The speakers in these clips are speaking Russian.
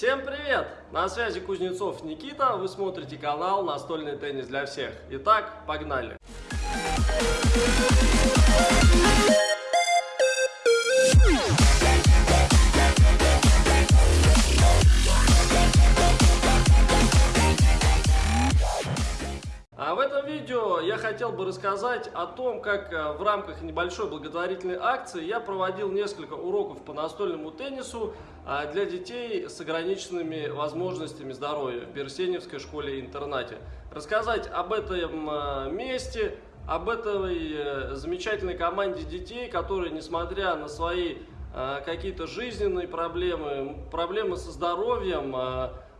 Всем привет! На связи Кузнецов Никита, вы смотрите канал «Настольный теннис для всех». Итак, погнали! А в этом видео я хотел бы рассказать о том, как э, в рамках небольшой благотворительной акции я проводил несколько уроков по настольному теннису а, для детей с ограниченными возможностями здоровья в Берсеневской школе-интернате. Рассказать об этом э, месте, об этой э, замечательной команде детей, которые, несмотря на свои какие-то жизненные проблемы, проблемы со здоровьем,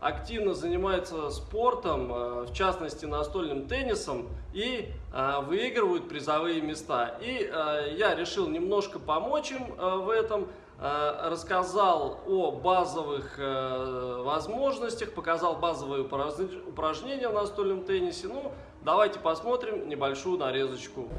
активно занимаются спортом, э, в частности настольным теннисом, и э, выигрывают призовые места. И э, я решил немножко помочь им в этом, рассказал о базовых возможностях, показал базовые упражнения в настольном теннисе. Ну, давайте посмотрим небольшую нарезочку.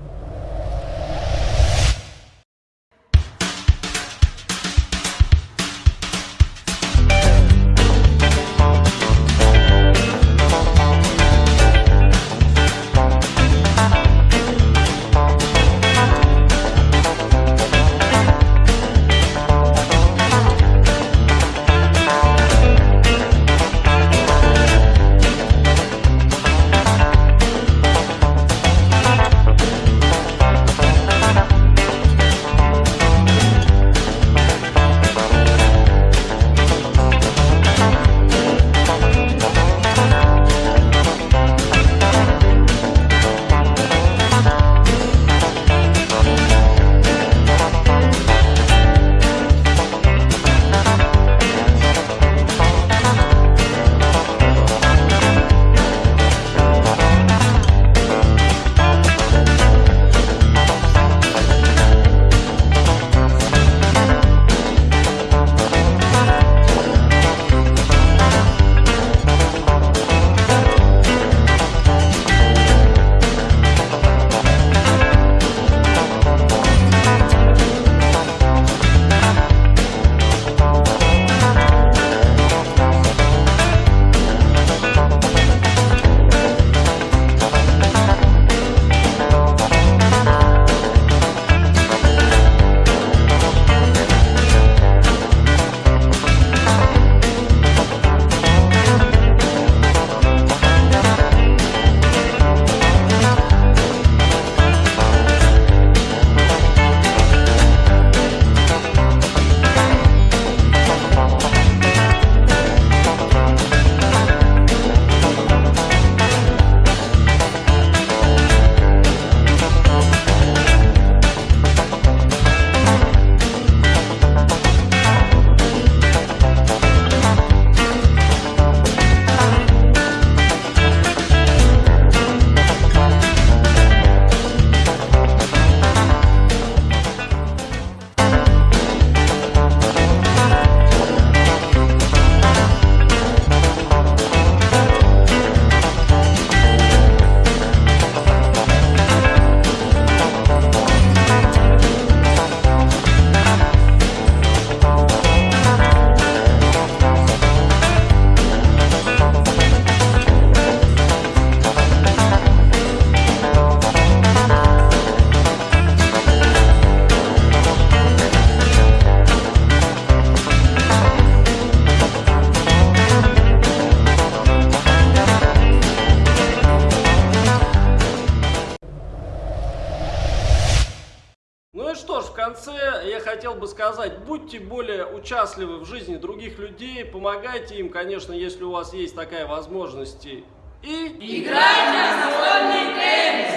Конце я хотел бы сказать, будьте более участливы в жизни других людей, помогайте им, конечно, если у вас есть такая возможность. И... Играйте настольный теннис!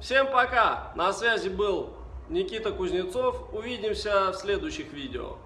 Всем пока! На связи был Никита Кузнецов. Увидимся в следующих видео.